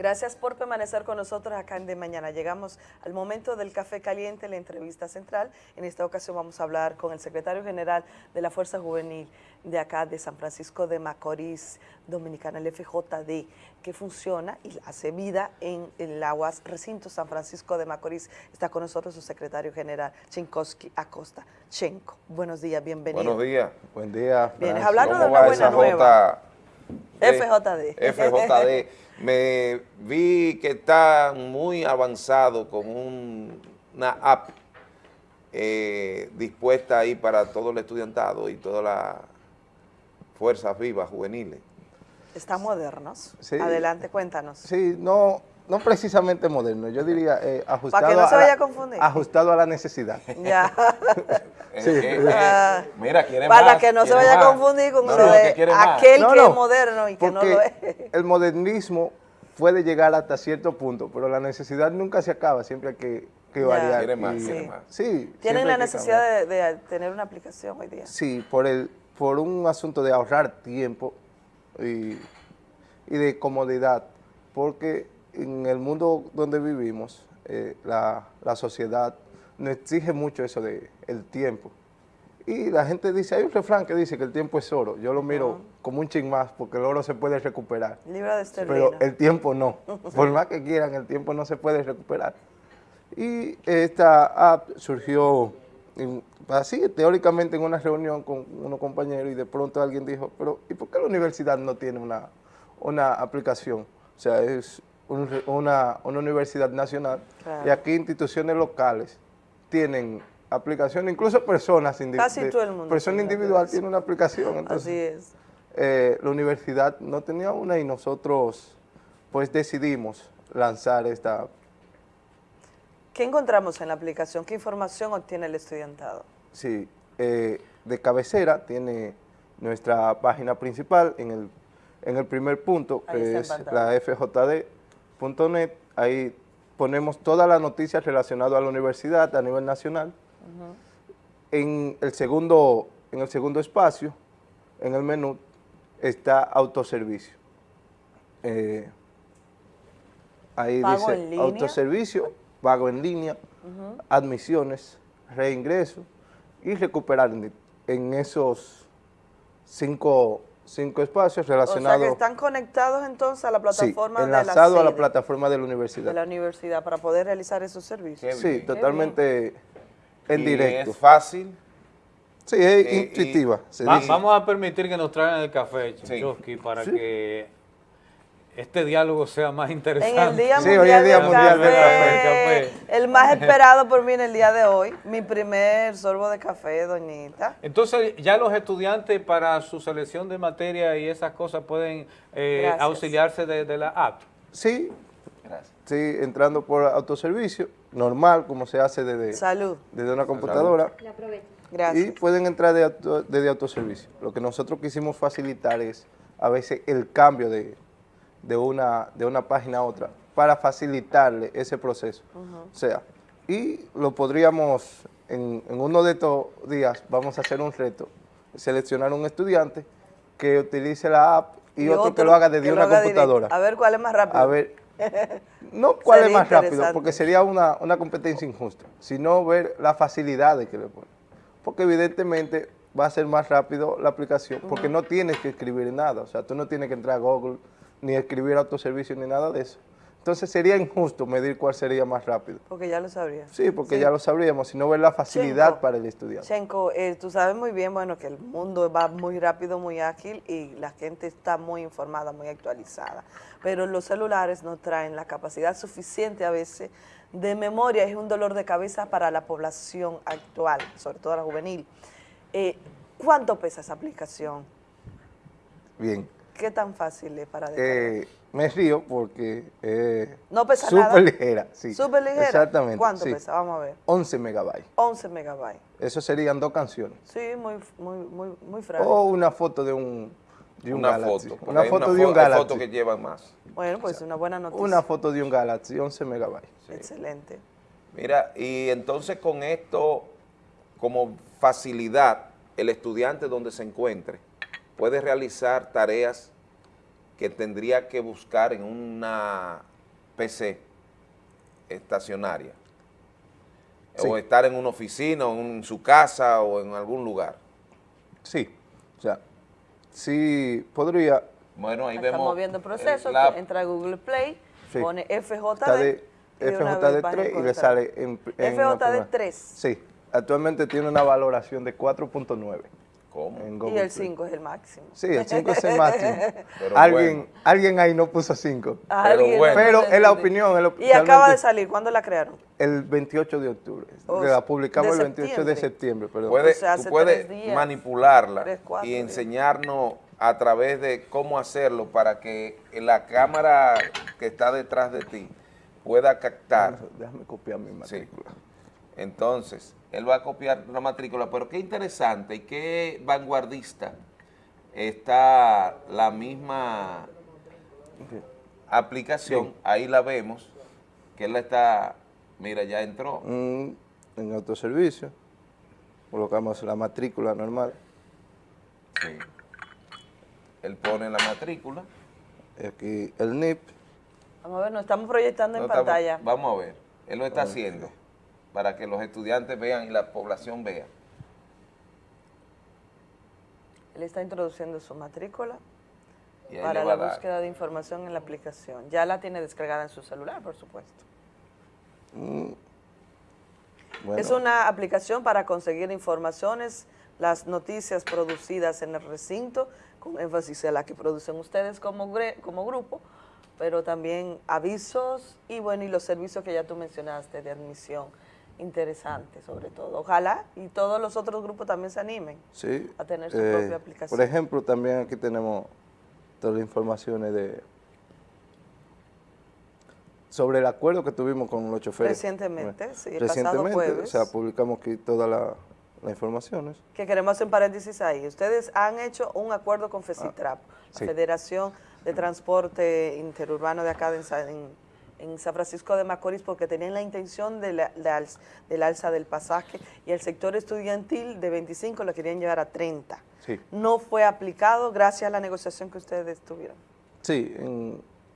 Gracias por permanecer con nosotros acá en De Mañana. Llegamos al momento del café caliente, la entrevista central. En esta ocasión vamos a hablar con el secretario general de la Fuerza Juvenil de acá de San Francisco de Macorís, Dominicana, el FJD, que funciona y hace vida en el Aguas Recinto San Francisco de Macorís. Está con nosotros su secretario general, Chenkowski Acosta. Chenko, buenos días, bienvenido. Buenos días. Buen día. Vienes hablando de una buena nueva. FJD. FJD. Me vi que está muy avanzado con una app eh, dispuesta ahí para todo el estudiantado y todas las fuerzas vivas juveniles. Están modernos. Adelante, cuéntanos. Sí, no, no precisamente moderno, yo diría eh, ajustado, Para que no se vaya a, confundir. ajustado a la necesidad. Ya. sí. Eh, eh, ah. mira, quiere Para que no se vaya a confundir con lo de aquel que es moderno y que no lo es. El modernismo puede llegar hasta cierto punto, pero la necesidad nunca se acaba, siempre hay que, que variar. Quiere más, sí. más. Sí, ¿Tienen la necesidad de, de, tener una aplicación hoy día? Sí, por, el, por un asunto de ahorrar tiempo y, y de comodidad, porque en el mundo donde vivimos, eh, la, la, sociedad nos exige mucho eso de el tiempo. Y la gente dice, hay un refrán que dice que el tiempo es oro. Yo lo miro como un ching más porque el oro se puede recuperar. Libra de Pero el tiempo no. Por más que quieran, el tiempo no se puede recuperar. Y esta app surgió en, así, teóricamente en una reunión con unos compañeros y de pronto alguien dijo, pero ¿y por qué la universidad no tiene una, una aplicación? O sea, es una, una, universidad nacional claro. y aquí instituciones locales tienen aplicación, incluso personas individuales. Persona individual tiene una aplicación. Entonces, Así es. Eh, la universidad no tenía una y nosotros pues decidimos lanzar esta. ¿Qué encontramos en la aplicación? ¿Qué información obtiene el estudiantado? Sí, eh, de cabecera tiene nuestra página principal en el, en el primer punto, Ahí que es la FJD.net, ahí ponemos todas las noticias relacionadas a la universidad a nivel nacional. Uh -huh. En el segundo, en el segundo espacio, en el menú, está autoservicio. Eh, ahí ¿Pago dice autoservicio, pago en línea, uh -huh. admisiones, reingreso y recuperar en, en esos cinco, cinco espacios relacionados. O sea que están conectados entonces a la plataforma sí, de la enlazado a la plataforma de la universidad. De la universidad para poder realizar esos servicios. Sí, bien, totalmente en y directo. es fácil. Sí, es eh, intuitiva. Va, vamos a permitir que nos traigan el café, Chinchowski, sí. para sí. que este diálogo sea más interesante. En el Día sí, Mundial, hoy es Día del, mundial café, del Café, el más esperado por mí en el día de hoy, mi primer sorbo de café, doñita. Entonces, ya los estudiantes para su selección de materia y esas cosas pueden eh, auxiliarse de, de, la app. Sí, Gracias. sí, entrando por autoservicio, normal, como se hace desde, Salud. desde una computadora. Salud. Gracias. Y pueden entrar de auto, desde autoservicio. Lo que nosotros quisimos facilitar es a veces el cambio de, de, una, de una página a otra para facilitarle ese proceso. Uh -huh. O sea, y lo podríamos, en, en, uno de estos días, vamos a hacer un reto, seleccionar un estudiante que utilice la app y, y otro, otro, que lo haga desde una haga computadora. Directo. A ver cuál es más rápido. A ver, no cuál es más rápido, porque sería una, una competencia injusta, sino ver las facilidades que le ponen porque evidentemente va a ser más rápido la aplicación, porque no tienes que escribir nada, o sea, tú no tienes que entrar a Google, ni escribir autoservicio, ni nada de eso. Entonces sería injusto medir cuál sería más rápido. Porque ya lo sabría. Sí, porque sí. ya lo sabríamos, sino ver la facilidad Chenko, para el estudiante. Chenko, eh, tú sabes muy bien, bueno, que el mundo va muy rápido, muy ágil y la gente está muy informada, muy actualizada. Pero los celulares no traen la capacidad suficiente a veces de memoria, es un dolor de cabeza para la población actual, sobre todo la juvenil. Eh, ¿Cuánto pesa esa aplicación? Bien. ¿Qué tan fácil es para descargar? Eh, me río porque eh, no pesa super nada. ligera, sí. Súper ligera. Exactamente. ¿Cuánto sí. pesa? Vamos a ver. 11 megabytes. 11 megabytes. Eso serían dos canciones. Sí, muy, muy, muy, muy frágil. O una foto de un, de un una Galaxy. Foto, una foto una de un Galaxy. foto que llevan más. Bueno, pues o sea, una buena noticia. Una foto de un Galaxy, 11 megabytes. Sí. Excelente. Mira, y entonces con esto, como facilidad, el estudiante donde se encuentre puede realizar tareas que tendría que buscar en una PC estacionaria. O estar en una oficina, o en su casa, o en algún lugar. Sí, o sea, sí podría... Bueno, ahí Estamos vemos... viendo el proceso, entra a Google Play, pone FJD... FJD3 y le sale en, FJD3. Sí, actualmente tiene una valoración de 4.9. ¿Cómo? y el 5 es el máximo. Sí, el 5 es el máximo. alguien, alguien ahí no puso 5. Pero, bueno. Pero es la opinión. y acaba de salir. ¿Cuándo la crearon? El 28 de octubre. la publicamos el 28 de septiembre. Perdón. tú puedes manipularla y enseñarnos a través de cómo hacerlo para que la cámara que está detrás de ti pueda captar. Déjame copiar mi matrícula. Entonces, él va a copiar la matrícula, pero qué interesante y qué vanguardista está la misma aplicación, ahí la vemos, que él la está, mira, ya entró. Mm, en autoservicio, colocamos la matrícula normal. Sí. Él pone la matrícula. Aquí el NIP. Vamos a ver, nos estamos proyectando en pantalla. Vamos a ver, él lo está haciendo para que los estudiantes vean y la población vea. Él está introduciendo su matrícula para la búsqueda de información en la aplicación. Ya la tiene descargada en su celular, por supuesto. Mm. Es una aplicación para conseguir informaciones, las noticias producidas en el recinto, con énfasis a la que producen ustedes como, como grupo, pero también avisos y bueno, y los servicios que ya tú mencionaste de admisión interesante sobre todo. Ojalá y todos los otros grupos también se animen a tener su eh, propia aplicación. Por ejemplo, también aquí tenemos todas las informaciones de sobre el acuerdo que tuvimos con los choferes. Recientemente, sí, el Recientemente, pasado o sea, publicamos aquí todas las informaciones. Que queremos hacer un paréntesis ahí. Ustedes han hecho un acuerdo con FECITRAP, ah, la Federación de Transporte Interurbano de acá en, en en San Francisco de Macorís porque tenían la intención de la, del alza del pasaje y el sector estudiantil de 25 lo querían llevar a 30. No fue aplicado gracias a la negociación que ustedes tuvieron. Sí,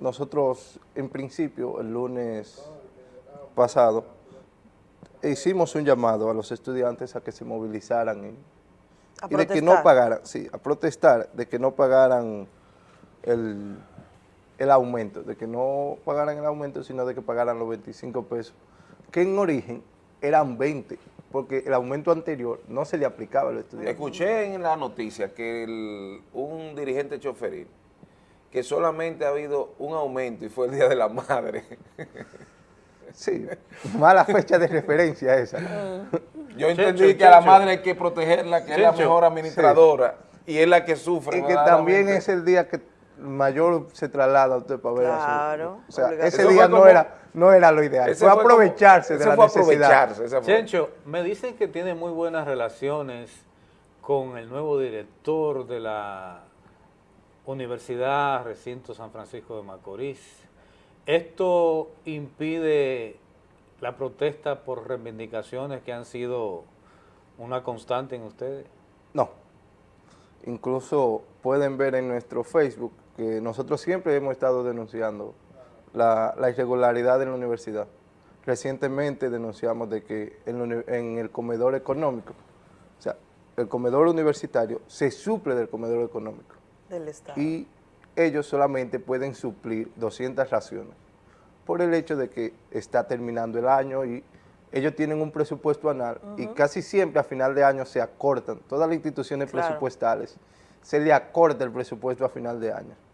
nosotros en principio el lunes pasado hicimos un llamado a los estudiantes a que se movilizaran y de que no pagaran, sí, a protestar de que no pagaran el el aumento, de que no pagaran el aumento, sino de que pagaran los 25 pesos, que en origen eran 20, porque el aumento anterior no se le aplicaba a los estudiantes. Escuché en la noticia que un dirigente choferil, que solamente ha habido un aumento y fue el Día de la Madre. Sí, mala fecha de referencia esa. Yo entendí que a la madre hay que protegerla, que es la mejor administradora y es la que sufre. Y que también es el día que mayor se traslada a usted para ver claro, O sea, ese día no, era, no era lo ideal. Fue, aprovecharse de la necesidad. Chencho, me dicen que tiene muy buenas relaciones con el nuevo director de la Universidad Recinto San Francisco de Macorís. ¿Esto impide la protesta por reivindicaciones que han sido una constante en ustedes? No. Incluso pueden ver en nuestro Facebook que nosotros siempre hemos estado denunciando la, irregularidad en la universidad. Recientemente denunciamos de que en, el comedor económico, o sea, el comedor universitario se suple del comedor económico. Del Estado. Y ellos solamente pueden suplir 200 raciones por el hecho de que está terminando el año y ellos tienen un presupuesto anual y casi siempre a final de año se acortan, todas las instituciones presupuestales, se le acorta el presupuesto a final de año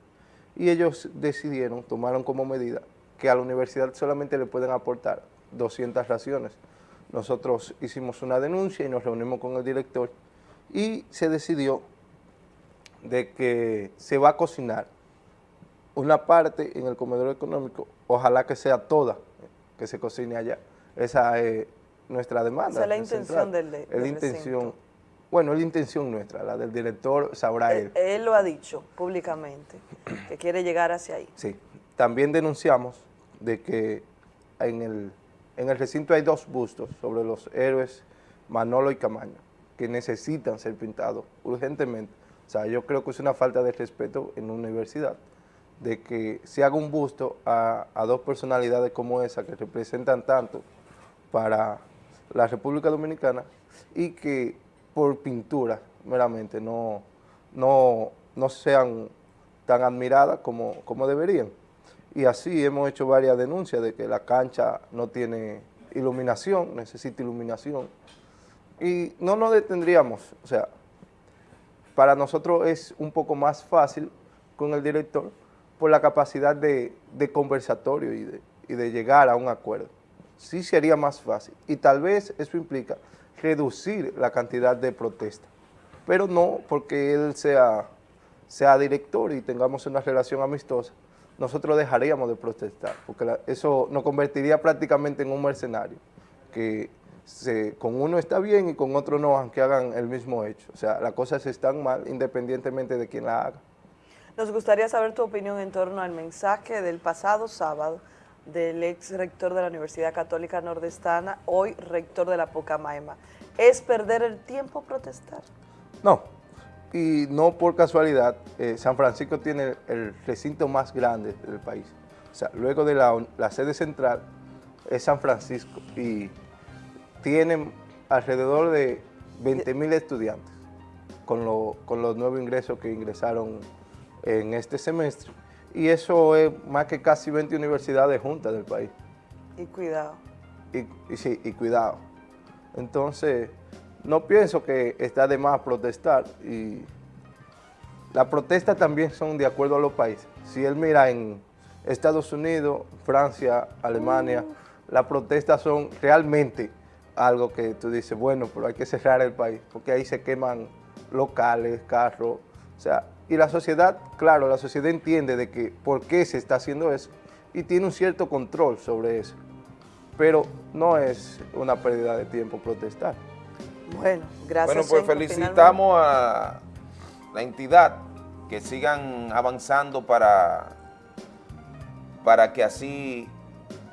y ellos decidieron, tomaron como medida que a la universidad solamente le pueden aportar 200 raciones. Nosotros hicimos una denuncia y nos reunimos con el director y se decidió de que se va a cocinar una parte en el comedor económico, ojalá que sea toda, que se cocine allá. Esa es nuestra demanda. Esa es la intención del, Es la intención bueno, es la intención nuestra, la del director sabrá él. Él, lo ha dicho públicamente, que quiere llegar hacia ahí. Sí. También denunciamos de que en el, en el recinto hay dos bustos sobre los héroes Manolo y Camaño, que necesitan ser pintados urgentemente. O sea, yo creo que es una falta de respeto en una universidad de que se haga un busto a, a dos personalidades como esa que representan tanto para la República Dominicana y que por pintura meramente no, no, no sean tan admiradas como, como deberían. Y así hemos hecho varias denuncias de que la cancha no tiene iluminación, necesita iluminación. Y no nos detendríamos, o sea, para nosotros es un poco más fácil con el director por la capacidad de, de conversatorio y de, y de llegar a un acuerdo. Sí sería más fácil y tal vez eso implica reducir la cantidad de protestas, pero no porque él sea, sea director y tengamos una relación amistosa, nosotros dejaríamos de protestar, porque eso nos convertiría prácticamente en un mercenario, que con uno está bien y con otro no, aunque hagan el mismo hecho. O sea, las cosas están mal independientemente de quién la haga. Nos gustaría saber tu opinión en torno al mensaje del pasado sábado del ex rector de la Universidad Católica Nordestana, hoy rector de la Pucamaima. ¿Es perder el tiempo protestar? No, y no por casualidad, eh, San Francisco tiene el recinto más grande del país. O sea, luego de la, la sede central es San Francisco y tienen alrededor de 20 mil estudiantes con, lo, con los nuevos ingresos que ingresaron en este semestre. Y eso es más que casi 20 universidades juntas del país. Y cuidado. Y, y sí, y cuidado. Entonces, no pienso que está de más protestar y las protestas también son de acuerdo a los países. Si él mira en Estados Unidos, Francia, Alemania, uh. las protestas son realmente algo que tú dices, bueno, pero hay que cerrar el país, porque ahí se queman locales, carros, o sea, y la sociedad, claro, la sociedad entiende de que por qué se está haciendo eso y tiene un cierto control sobre eso, pero no es una pérdida de tiempo protestar. Bueno, gracias. Bueno, pues felicitamos a la entidad que sigan avanzando para, para que así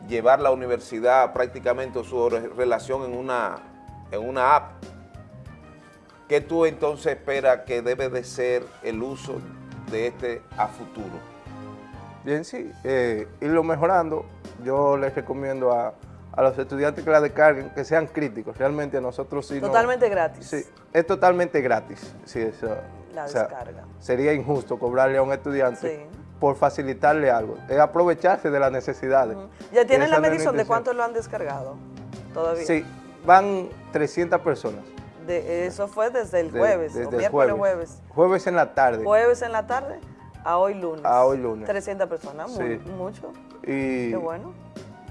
llevar la universidad prácticamente su relación en una, en una app. ¿Qué tú entonces esperas que debe de ser el uso de este a futuro? Bien, sí, eh, irlo mejorando. Yo les recomiendo a, a, los estudiantes que la descarguen, que sean críticos. Realmente a nosotros sí Totalmente no, gratis. Sí, es totalmente gratis. Sí, eso, la descarga. sería injusto cobrarle a un estudiante sí por facilitarle algo, es aprovecharse de las necesidades. Uh -huh. ¿Ya tienen la medición de cuánto lo han descargado todavía? Sí, van 300 personas. De, eso fue desde el jueves, de, desde o el jueves. jueves. Jueves en la tarde. Jueves en la tarde a hoy lunes. A hoy lunes. 300 personas, muy, mucho. Y Qué bueno.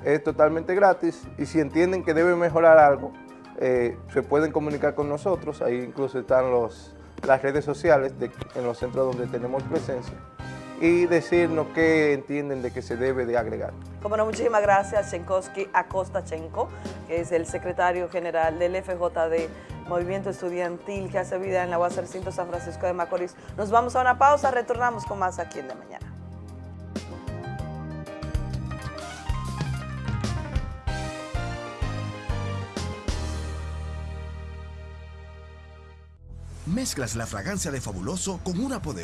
Es totalmente gratis y si entienden que debe mejorar algo, eh, se pueden comunicar con nosotros, ahí incluso están los, las redes sociales de, en los centros donde tenemos presencia y decirnos qué entienden de que se debe de agregar. Como no, muchísimas gracias, Chenkowski Acosta Chenko, que es el secretario general del FJD, Movimiento Estudiantil que hace vida en la UAS Recinto San Francisco de Macorís. Nos vamos a una pausa, retornamos con más aquí en De Mañana. Mezclas la fragancia de Fabuloso con una poderosa